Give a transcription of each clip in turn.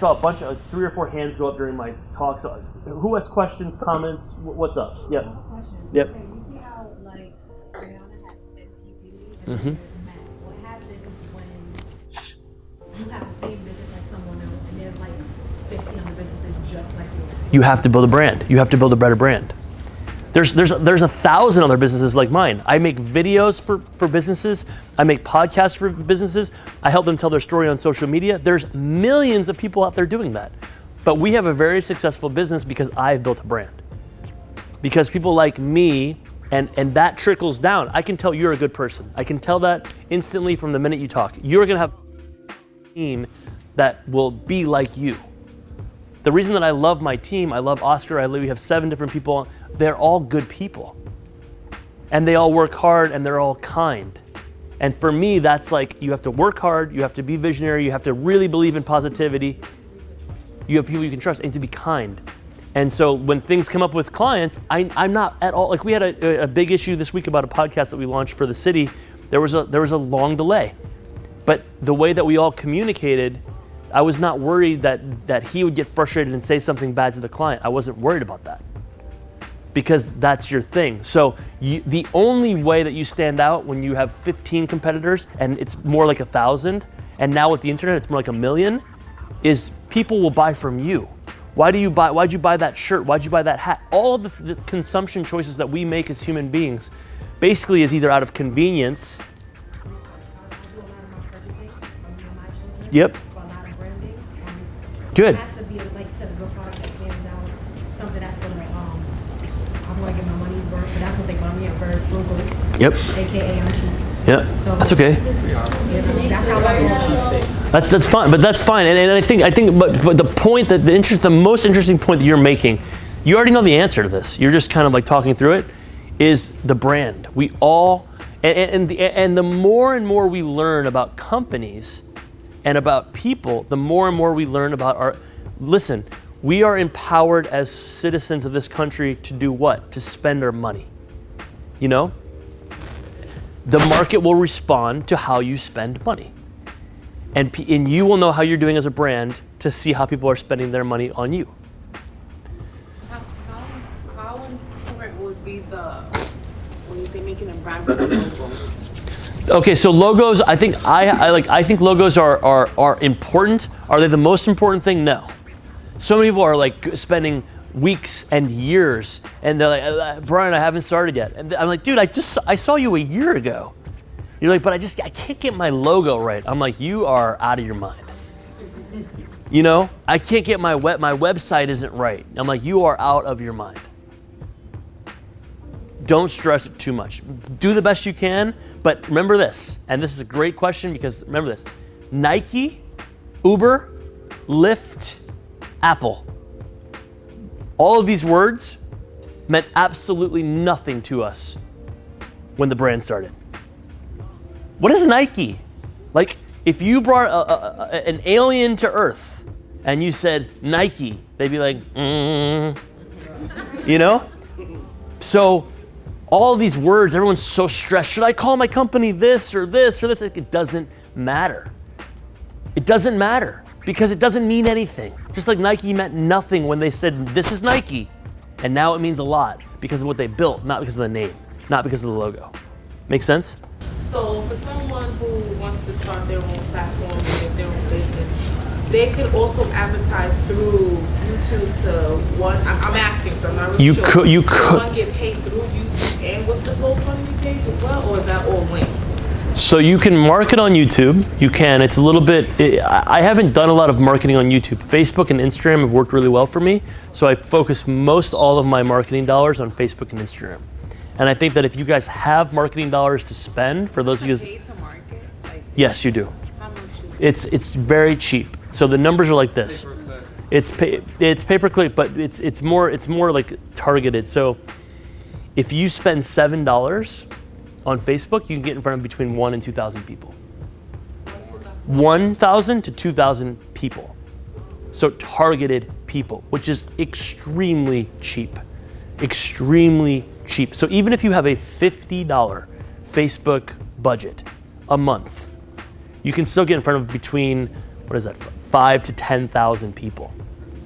saw a bunch of like, three or four hands go up during my talk. So who has questions, comments? What's up? Yep. Yep. Okay, you see how like Rihanna has Fenty Beauty and Mhm. then there's Mac. What happens when you have the same business as someone else and there's like 15 other businesses just like yours? You have to build a brand. You have to build a better brand. There's, there's, there's a thousand other businesses like mine. I make videos for, for businesses. I make podcasts for businesses. I help them tell their story on social media. There's millions of people out there doing that. But we have a very successful business because I've built a brand. Because people like me, and, and that trickles down. I can tell you're a good person. I can tell that instantly from the minute you talk. You're gonna have a team that will be like you. The reason that I love my team, I love Oscar, I we have seven different people, they're all good people. And they all work hard and they're all kind. And for me, that's like you have to work hard, you have to be visionary, you have to really believe in positivity. You have people you can trust and to be kind. And so when things come up with clients, I, I'm not at all like we had a, a big issue this week about a podcast that we launched for the city. There was a there was a long delay. But the way that we all communicated, I was not worried that that he would get frustrated and say something bad to the client. I wasn't worried about that because that's your thing. So you, the only way that you stand out when you have 15 competitors and it's more like a thousand, and now with the internet it's more like a million, is people will buy from you. Why do you buy? Why'd you buy that shirt? Why'd you buy that hat? All of the, the consumption choices that we make as human beings, basically, is either out of convenience. I do a lot of my purchasing from me and my children. Yep. For a lot of branding on research. Good. It has to be like to the good product that stands out, something that's gonna um I'm gonna get my money's worth. So that's what they call me at Bird Frugal, Yep. aka I'm cheap. Yep. So That's okay. You know, that's how I roll. That's that's fine, but that's fine. And, and I think I think, but but the point that the interest, the most interesting point that you're making, you already know the answer to this. You're just kind of like talking through it. Is the brand? We all, and and the, and the more and more we learn about companies, and about people, the more and more we learn about our. Listen, we are empowered as citizens of this country to do what? To spend our money. You know. The market will respond to how you spend money and, and you will know how you're doing as a brand to see how people are spending their money on you. How, would be the, when you say making a brand? Okay, so logos, I think I, I like I think logos are, are are important. Are they the most important thing? No. So many people are like spending weeks and years, and they're like, "Uh, Brian, I haven't started yet. And I'm like, dude, I just I saw you a year ago. You're like, but I just I can't get my logo right. I'm like, you are out of your mind. You know, I can't get my web my website isn't right. I'm like, you are out of your mind. Don't stress it too much. Do the best you can, but remember this, and this is a great question because remember this Nike, Uber, Lyft, Apple. All of these words meant absolutely nothing to us when the brand started. What is Nike? Like, if you brought a, a- a- an alien to Earth and you said Nike, they'd be like, mm. you know? So, all these words, everyone's so stressed. Should I call my company this or this or this? It doesn't matter. It doesn't matter because it doesn't mean anything. Just like Nike meant nothing when they said, this is Nike. And now it means a lot because of what they built, not because of the name, not because of the logo. Make sense? So for someone who wants to start their own platform and their own business, they could also advertise through YouTube to one. I'm, asking, so I'm not really You sure. could- you Could could- one get paid through YouTube and with the GoFundMe page as well, or is that all linked? So you can market on YouTube. You can. It's a little bit. I I haven't done a lot of marketing on YouTube. Facebook and Instagram have worked really well for me. So I focus most all of my marketing dollars on Facebook and Instagram. And I think that if you guys have marketing dollars to spend, for those of you, guys, Paid to market, like yes, you do. how much is It's it's very cheap. So the numbers are like this. It's pay, it's pay per click, but it's it's more it's more like targeted. So if you spend seven dollars on Facebook, you can get in front of between one and two thousand people. One thousand to two thousand people. So targeted people, which is extremely cheap. Extremely cheap. So even if you have a $50 Facebook budget a month, you can still get in front of between what is that five to 10,000 people,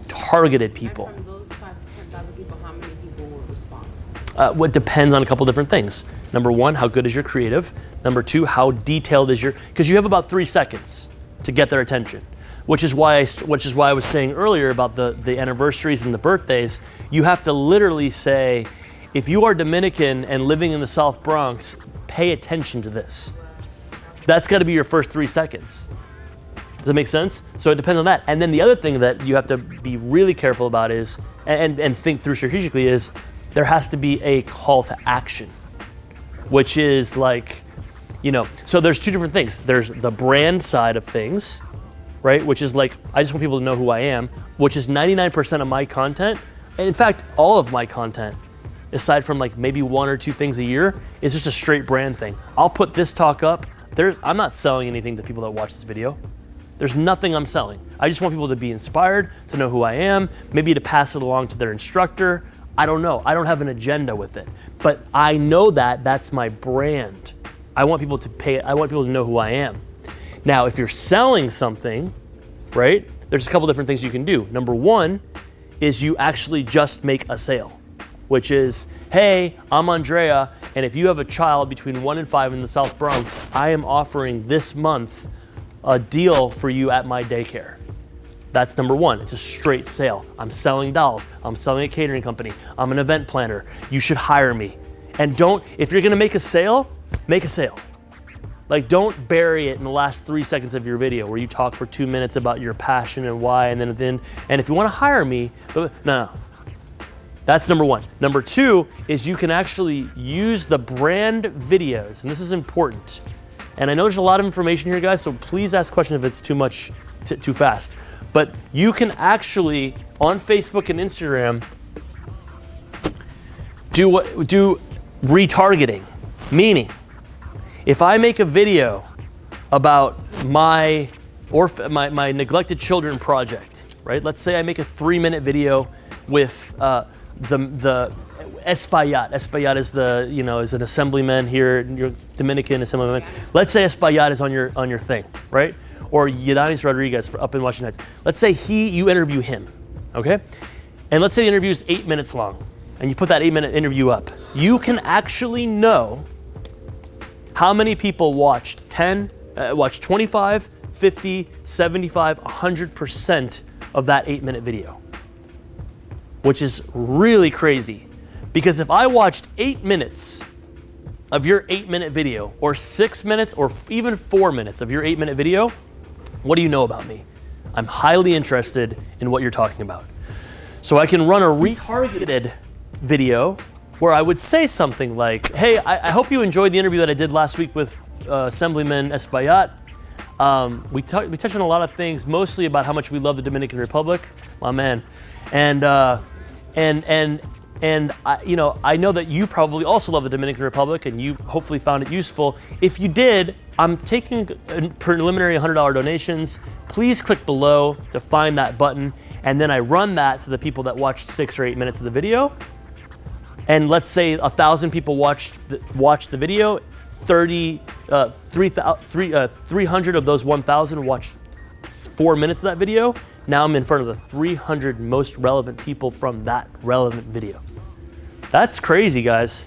targeted people. And from those five to ten thousand people, how many people will respond? Uh, what depends on a couple different things. Number one, how good is your creative? Number two, how detailed is your? Because you have about three seconds to get their attention, which is why I, which is why I was saying earlier about the the anniversaries and the birthdays. You have to literally say, if you are Dominican and living in the South Bronx, pay attention to this. That's got to be your first three seconds. Does that make sense? So it depends on that. And then the other thing that you have to be really careful about is, and, and think through strategically is, there has to be a call to action, which is like, you know, so there's two different things. There's the brand side of things, right? Which is like, I just want people to know who I am, which is 99% of my content. And in fact, all of my content, aside from like maybe one or two things a year, is just a straight brand thing. I'll put this talk up. There's, I'm not selling anything to people that watch this video. There's nothing I'm selling. I just want people to be inspired, to know who I am, maybe to pass it along to their instructor. I don't know. I don't have an agenda with it. But I know that that's my brand. I want people to pay I want people to know who I am. Now, if you're selling something, right? There's a couple different things you can do. Number 1 is you actually just make a sale, which is, "Hey, I'm Andrea, and if you have a child between 1 and 5 in the South Bronx, I am offering this month a deal for you at my daycare. That's number one. It's a straight sale. I'm selling dolls. I'm selling a catering company. I'm an event planner. You should hire me. And don't, if you're gonna make a sale, make a sale. Like, don't bury it in the last three seconds of your video where you talk for two minutes about your passion and why, and then at the end, and if you wanna hire me, uh, no, no. That's number one. Number two is you can actually use the brand videos, and this is important. And I know there's a lot of information here, guys, so please ask questions if it's too much, too fast. But you can actually, on Facebook and Instagram, do what do retargeting. Meaning, if I make a video about my orph- my, my neglected children project, right? Let's say I make a three minute video with uh, the the Espaillat. Espaillat is the you know is an assemblyman here, your Dominican assemblyman. Let's say Espaillat is on your on your thing, right? Or Ydanis Rodriguez for up in Washington Heights. Let's say he you interview him, okay? And let's say the interview is eight minutes long, and you put that eight minute interview up. You can actually know how many people watched 10, uh, watched 25, 50, 75, 100% of that eight minute video, which is really crazy. Because if I watched eight minutes of your eight minute video, or six minutes, or even four minutes of your eight minute video, what do you know about me? I'm highly interested in what you're talking about. So I can run a retargeted video where I would say something like, hey, I, I hope you enjoyed the interview that I did last week with uh, Assemblyman Espaillat. Um, we, we touched on a lot of things, mostly about how much we love the Dominican Republic, my man. And, uh, and, and, and I, you know, I know that you probably also love the Dominican Republic and you hopefully found it useful. If you did, I'm taking preliminary $100 donations. Please click below to find that button. And then I run that to the people that watched six or eight minutes of the video and let's say a thousand people watched the, watched the video, 30, uh, 3, three, uh, 300 of those 1,000 watched four minutes of that video. Now I'm in front of the 300 most relevant people from that relevant video. That's crazy, guys.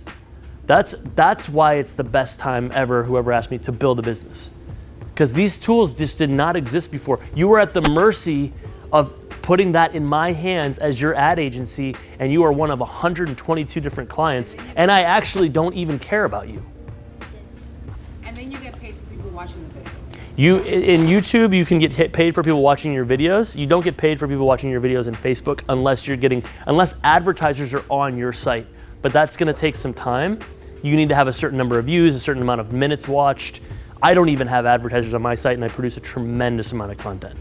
That's that's why it's the best time ever. Whoever asked me to build a business, because these tools just did not exist before. You were at the mercy of putting that in my hands as your ad agency, and you are one of 122 different clients, and I actually don't even care about you. And then you get paid for people watching the video. You in YouTube, you can get hit paid for people watching your videos. You don't get paid for people watching your videos in Facebook unless you're getting unless advertisers are on your site. But that's going to take some time. You need to have a certain number of views, a certain amount of minutes watched. I don't even have advertisers on my site, and I produce a tremendous amount of content.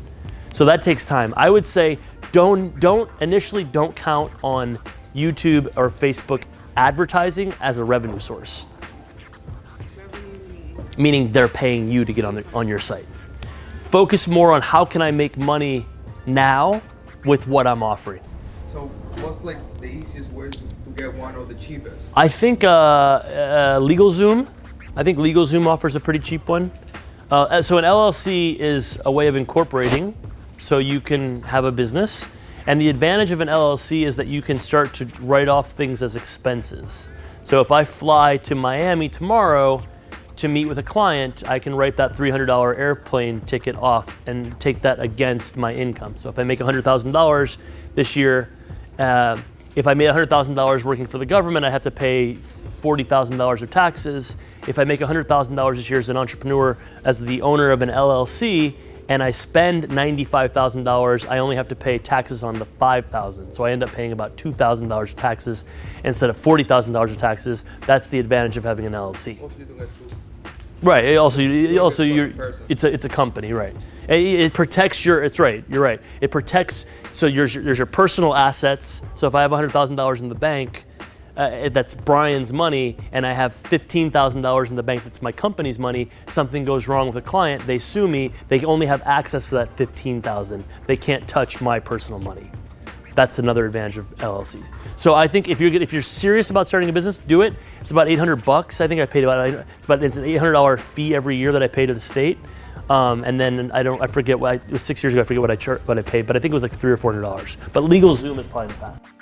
So that takes time. I would say don't don't initially don't count on YouTube or Facebook advertising as a revenue source, meaning. they're paying you to get on the, on your site. Focus more on how can I make money now with what I'm offering. So what's like the easiest way to get one or the cheapest? I think uh, uh, LegalZoom. I think LegalZoom offers a pretty cheap one. Uh, so an LLC is a way of incorporating so you can have a business. And the advantage of an LLC is that you can start to write off things as expenses. So if I fly to Miami tomorrow to meet with a client, I can write that $300 airplane ticket off and take that against my income. So if I make $100,000 this year, uh, if I made $100,000 working for the government, I have to pay $40,000 of taxes. If I make $100,000 this year as an entrepreneur, as the owner of an LLC, and I spend $95,000, I only have to pay taxes on the 5,000. So I end up paying about $2,000 taxes instead of $40,000 of taxes. That's the advantage of having an LLC. Right. It also, it also, It's you're, it's a, it's a company, right? It, it protects your. It's right. You're right. It protects. So there's your, there's your personal assets. So if I have hundred thousand dollars in the bank, uh, that's Brian's money, and I have fifteen thousand dollars in the bank that's my company's money. Something goes wrong with a client, they sue me. They only have access to that fifteen thousand. They can't touch my personal money. That's another advantage of LLC. So I think if you're if you're serious about starting a business, do it. It's about 800 bucks. I think I paid about it's about it's an 800 dollar fee every year that I pay to the state. Um, and then I don't I forget what I, it was six years ago. I forget what I what I paid, but I think it was like three or four hundred dollars. But LegalZoom is probably the fastest.